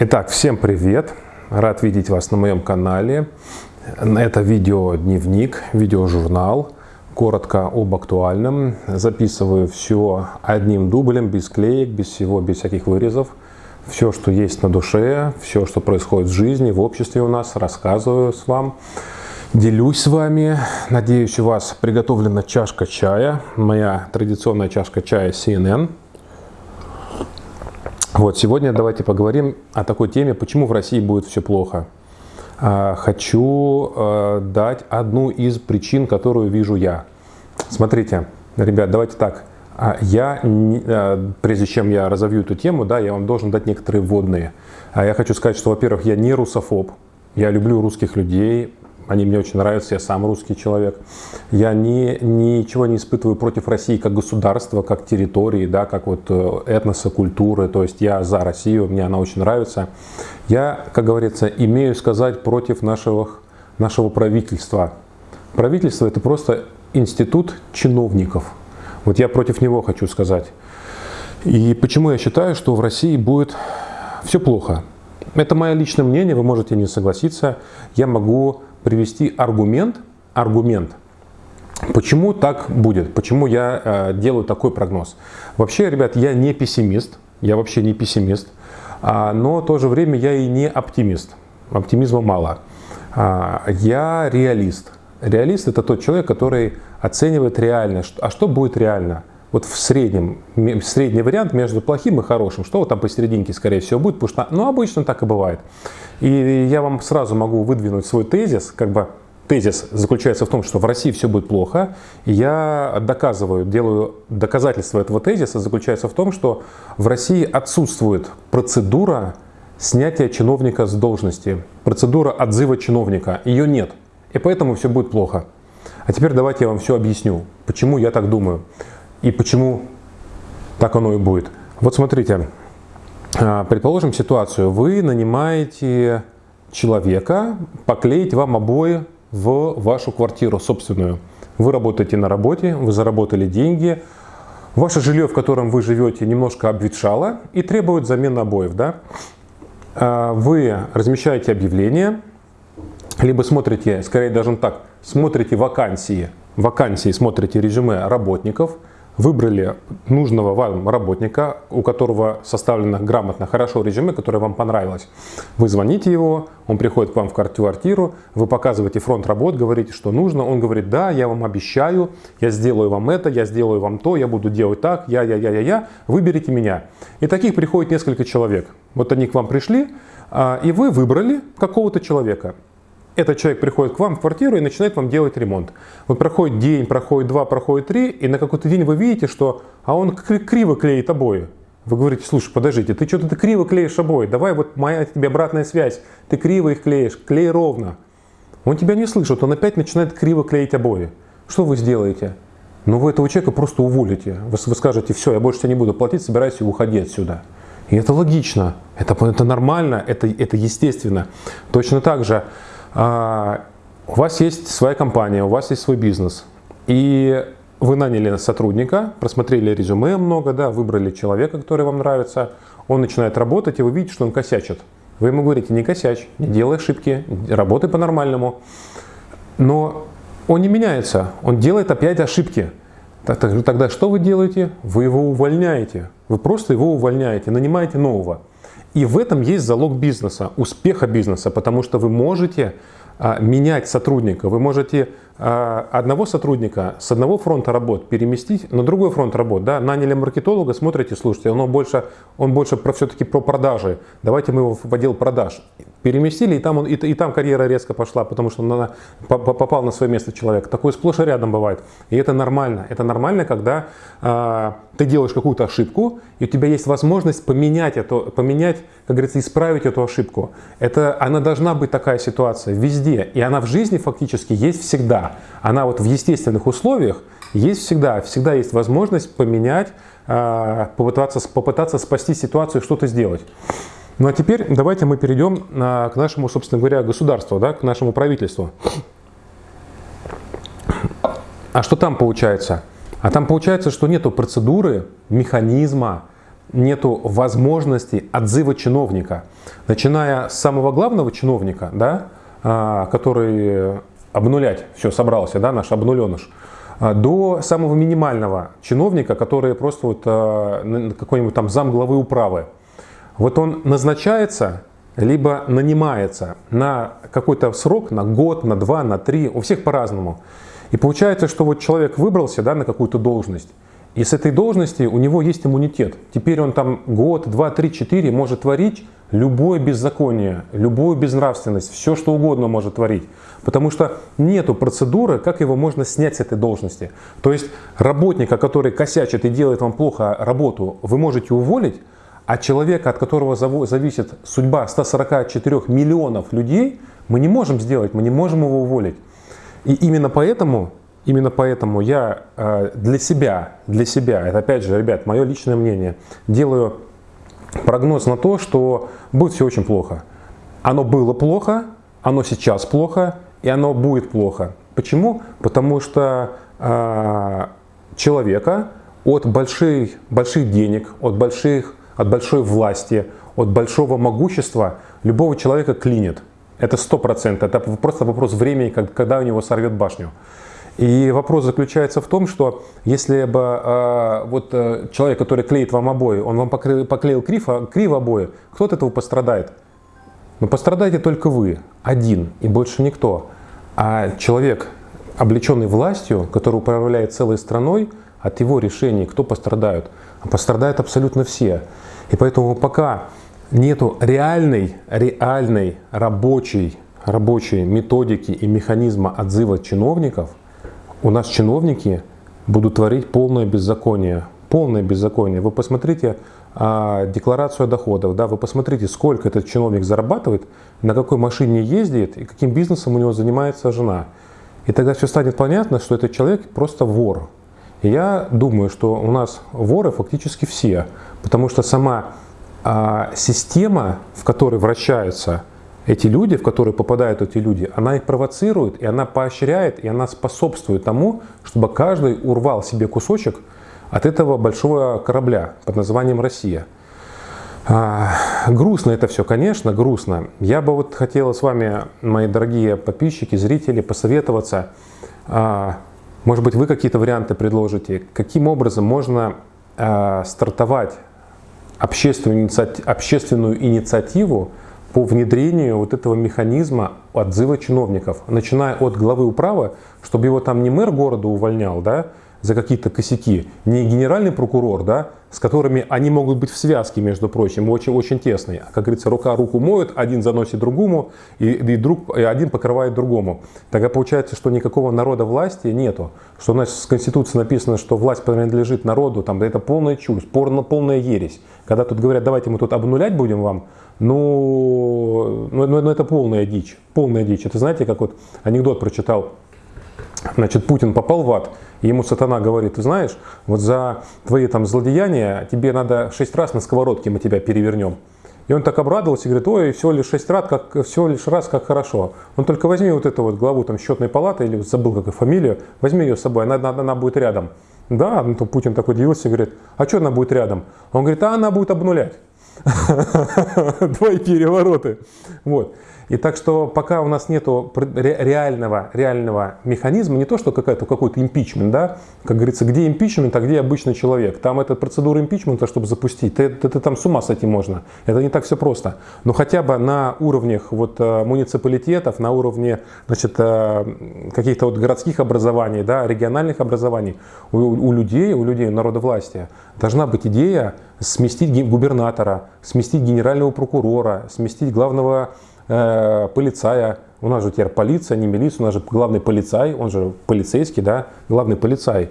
Итак, всем привет! Рад видеть вас на моем канале. Это видео-дневник, видеожурнал. Коротко об актуальном. Записываю все одним дублем, без клеек, без всего, без всяких вырезов. Все, что есть на душе, все, что происходит в жизни, в обществе у нас, рассказываю с вам. Делюсь с вами. Надеюсь, у вас приготовлена чашка чая. Моя традиционная чашка чая CNN. Вот, сегодня давайте поговорим о такой теме, почему в России будет все плохо. А, хочу э, дать одну из причин, которую вижу я. Смотрите, ребят, давайте так. А, я, э, прежде чем я разовью эту тему, да, я вам должен дать некоторые вводные. А я хочу сказать, что, во-первых, я не русофоб. Я люблю русских людей, они мне очень нравятся, я сам русский человек. Я не, ничего не испытываю против России как государства, как территории, да, как вот э, этноса, культуры. То есть я за Россию, мне она очень нравится. Я, как говорится, имею сказать против нашего, нашего правительства. Правительство – это просто институт чиновников. Вот я против него хочу сказать. И почему я считаю, что в России будет все плохо? Это мое личное мнение, вы можете не согласиться. Я могу привести аргумент, аргумент, почему так будет, почему я э, делаю такой прогноз. Вообще, ребят, я не пессимист, я вообще не пессимист, а, но в то же время я и не оптимист. Оптимизма мало. А, я реалист. Реалист – это тот человек, который оценивает реально. А что будет реально? вот в среднем, средний вариант между плохим и хорошим, что вот там посерединке, скорее всего, будет, потому что, ну, обычно так и бывает. И я вам сразу могу выдвинуть свой тезис, как бы тезис заключается в том, что в России все будет плохо, и я доказываю, делаю доказательство этого тезиса, заключается в том, что в России отсутствует процедура снятия чиновника с должности, процедура отзыва чиновника, ее нет, и поэтому все будет плохо. А теперь давайте я вам все объясню, почему я так думаю и почему так оно и будет. Вот смотрите, предположим ситуацию, вы нанимаете человека поклеить вам обои в вашу квартиру собственную. Вы работаете на работе, вы заработали деньги, ваше жилье, в котором вы живете, немножко обветшало и требует замены обоев. Да? А, вы размещаете объявление, либо смотрите, скорее даже так, смотрите вакансии, вакансии смотрите резюме работников – выбрали нужного вам работника, у которого составлено грамотно, хорошо резюме, которое вам понравилось. Вы звоните его, он приходит к вам в квартиру, вы показываете фронт работ, говорите, что нужно. Он говорит, да, я вам обещаю, я сделаю вам это, я сделаю вам то, я буду делать так, я, я, я, я, я, выберите меня. И таких приходит несколько человек. Вот они к вам пришли, а, и вы выбрали какого-то человека этот человек приходит к вам в квартиру и начинает вам делать ремонт. Вот проходит день, проходит два, проходит три, и на какой-то день вы видите, что а он криво клеит обои. Вы говорите, слушай, подождите, ты что-то ты криво клеишь обои, давай вот моя тебе обратная связь, ты криво их клеишь, клей ровно. Он тебя не слышит, он опять начинает криво клеить обои. Что вы сделаете? Ну вы этого человека просто уволите. Вы, вы скажете, все, я больше тебе не буду платить, собирайся и уходи отсюда. И это логично, это, это нормально, это, это естественно. Точно так же у вас есть своя компания, у вас есть свой бизнес, и вы наняли сотрудника, просмотрели резюме много, да, выбрали человека, который вам нравится, он начинает работать, и вы видите, что он косячит. Вы ему говорите, не косячь, не делай ошибки, работай по-нормальному. Но он не меняется, он делает опять ошибки. Тогда что вы делаете? Вы его увольняете. Вы просто его увольняете, нанимаете нового. И в этом есть залог бизнеса, успеха бизнеса, потому что вы можете а, менять сотрудника, вы можете а, одного сотрудника с одного фронта работ переместить на другой фронт работ. Да? Наняли маркетолога, смотрите, слушайте, он больше, он больше про, все-таки про продажи. Давайте мы его в отдел продаж. Переместили, и там, он, и, и там карьера резко пошла, потому что он на, попал на свое место человек. Такое сплошь и рядом бывает. И это нормально. Это нормально, когда а, ты делаешь какую-то ошибку, и у тебя есть возможность поменять, это, поменять, как говорится, исправить эту ошибку. Это, она должна быть такая ситуация везде. И она в жизни фактически есть всегда. Она вот в естественных условиях есть всегда. Всегда есть возможность поменять, а, попытаться, попытаться спасти ситуацию, что-то сделать. Ну а теперь давайте мы перейдем а, к нашему, собственно говоря, государству, да, к нашему правительству. А что там получается? А там получается, что нету процедуры, механизма, нету возможности отзыва чиновника. Начиная с самого главного чиновника, да, а, который обнулять все собрался, да, наш обнуленыш, а, до самого минимального чиновника, который просто вот а, какой-нибудь там зам главы управы. Вот он назначается, либо нанимается на какой-то срок, на год, на два, на три, у всех по-разному. И получается, что вот человек выбрался да, на какую-то должность, и с этой должности у него есть иммунитет. Теперь он там год, два, три, четыре может творить любое беззаконие, любую безнравственность, все что угодно может творить. Потому что нету процедуры, как его можно снять с этой должности. То есть работника, который косячит и делает вам плохо работу, вы можете уволить, а человека, от которого зависит судьба 144 миллионов людей, мы не можем сделать, мы не можем его уволить. И именно поэтому Именно поэтому я э, для себя, для себя, это опять же, ребят, мое личное мнение, делаю прогноз на то, что будет все очень плохо. Оно было плохо, оно сейчас плохо, и оно будет плохо. Почему? Потому что э, человека от больших, больших денег, от, больших, от большой власти, от большого могущества любого человека клинит. Это сто процентов. Это просто вопрос времени, когда у него сорвет башню. И вопрос заключается в том, что если бы э, вот э, человек, который клеит вам обои, он вам покрыл, поклеил криво, криво обои, кто от этого пострадает? Но пострадаете только вы, один и больше никто. А человек, облеченный властью, который управляет целой страной, от его решений кто пострадают? А пострадают абсолютно все. И поэтому пока нету реальной, реальной рабочей, рабочей методики и механизма отзыва чиновников – у нас чиновники будут творить полное беззаконие. Полное беззаконие. Вы посмотрите а, декларацию о доходах, да, вы посмотрите, сколько этот чиновник зарабатывает, на какой машине ездит и каким бизнесом у него занимается жена. И тогда все станет понятно, что этот человек просто вор. И я думаю, что у нас воры фактически все, потому что сама а, система, в которой вращаются эти люди, в которые попадают эти люди, она их провоцирует, и она поощряет, и она способствует тому, чтобы каждый урвал себе кусочек от этого большого корабля под названием Россия. А, грустно это все, конечно, грустно. Я бы вот хотела с вами, мои дорогие подписчики, зрители, посоветоваться. А, может быть, вы какие-то варианты предложите, каким образом можно а, стартовать общественную, общественную инициативу по внедрению вот этого механизма отзыва чиновников, начиная от главы управы, чтобы его там не мэр города увольнял, да, за какие-то косяки, не генеральный прокурор, да, с которыми они могут быть в связке, между прочим, очень-очень тесной. Как говорится, рука руку моет, один заносит другому, и, и, друг, и один покрывает другому. Тогда получается, что никакого народа власти нету. Что у нас в Конституции написано, что власть принадлежит народу, там, это полная чушь, полная ересь. Когда тут говорят, давайте мы тут обнулять будем вам, ну, ну, ну, ну это полная дичь, полная дичь. Это знаете, как вот анекдот прочитал, значит, Путин попал в ад, ему сатана говорит, ты знаешь, вот за твои там злодеяния тебе надо шесть раз на сковородке мы тебя перевернем. И он так обрадовался и говорит, ой, всего лишь шесть раз, как, всего лишь раз, как хорошо. Он только возьми вот эту вот главу там счетной палаты, или забыл какую фамилию, возьми ее с собой, она, она, она будет рядом. Да, ну, то Путин такой удивился и говорит, а что она будет рядом? Он говорит, а она будет обнулять. Твои перевороты. Вот. И так что пока у нас нет реального, реального механизма, не то что какой-то какой-то импичмент, да, как говорится, где импичмент, а где обычный человек. Там эта процедура импичмента, чтобы запустить, ты, ты там с ума сойти можно. Это не так все просто. Но хотя бы на уровнях вот, э, муниципалитетов, на уровне значит, э, каких-то вот городских образований, да, региональных образований, у, у людей, у людей, народа власти должна быть идея сместить губернатора, сместить генерального прокурора, сместить главного э, полицая, у нас же теперь полиция, не милиция, у нас же главный полицай, он же полицейский, да, главный полицай.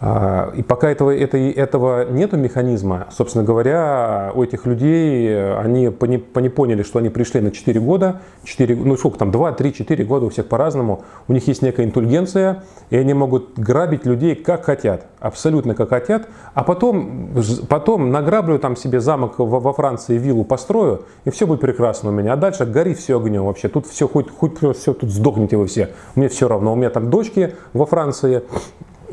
А, и пока этого, это, этого нету механизма, собственно говоря, у этих людей, они пони, поняли, что они пришли на 4 года, 4, ну сколько там, 2, 3, 4 года у всех по-разному, у них есть некая интульгенция, и они могут грабить людей как хотят, абсолютно как хотят, а потом, потом награблю там себе замок во, во Франции, виллу построю, и все будет прекрасно у меня, а дальше гори все огнем вообще, тут все, хоть, хоть все, тут сдохните вы все, мне все равно, у меня там дочки во Франции,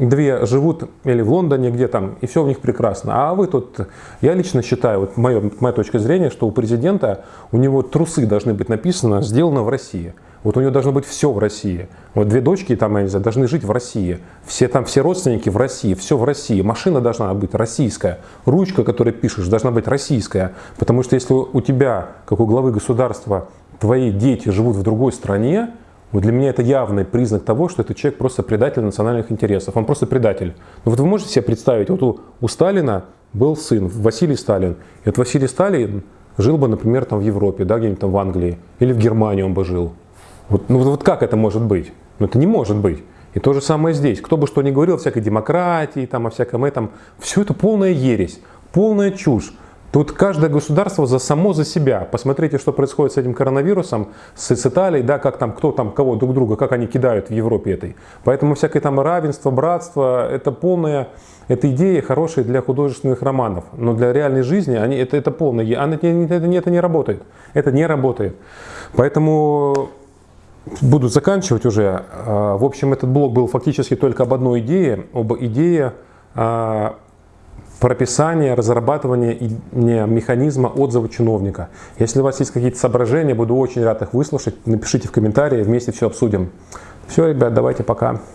две живут или в Лондоне где там, и все у них прекрасно. А вы тут, я лично считаю, вот моя, моя точка зрения, что у президента, у него трусы должны быть написано «сделано в России». Вот у него должно быть все в России. Вот две дочки там, я не знаю, должны жить в России. Все там, все родственники в России, все в России. Машина должна быть российская. Ручка, которой пишешь, должна быть российская. Потому что если у тебя, как у главы государства, твои дети живут в другой стране, вот для меня это явный признак того, что этот человек просто предатель национальных интересов. Он просто предатель. Ну вот вы можете себе представить, вот у, у Сталина был сын, Василий Сталин. И вот Василий Сталин жил бы, например, там в Европе, да, где-нибудь там в Англии. Или в Германии он бы жил. Вот, ну вот как это может быть? Ну это не может быть. И то же самое здесь. Кто бы что ни говорил о всякой демократии, там, о всяком этом, все это полная ересь, полная чушь. Тут каждое государство за само за себя. Посмотрите, что происходит с этим коронавирусом, с, с Италией, да, как там, кто там кого друг друга, как они кидают в Европе этой. Поэтому всякое там равенство, братство, это полная, это идеи хорошие для художественных романов. Но для реальной жизни они, это, это полная, это, это, это не работает. Это не работает. Поэтому буду заканчивать уже. А, в общем, этот блог был фактически только об одной идее, об идее прописания, разрабатывания механизма отзыва чиновника. Если у вас есть какие-то соображения, буду очень рад их выслушать. Напишите в комментарии, вместе все обсудим. Все, ребят, давайте пока.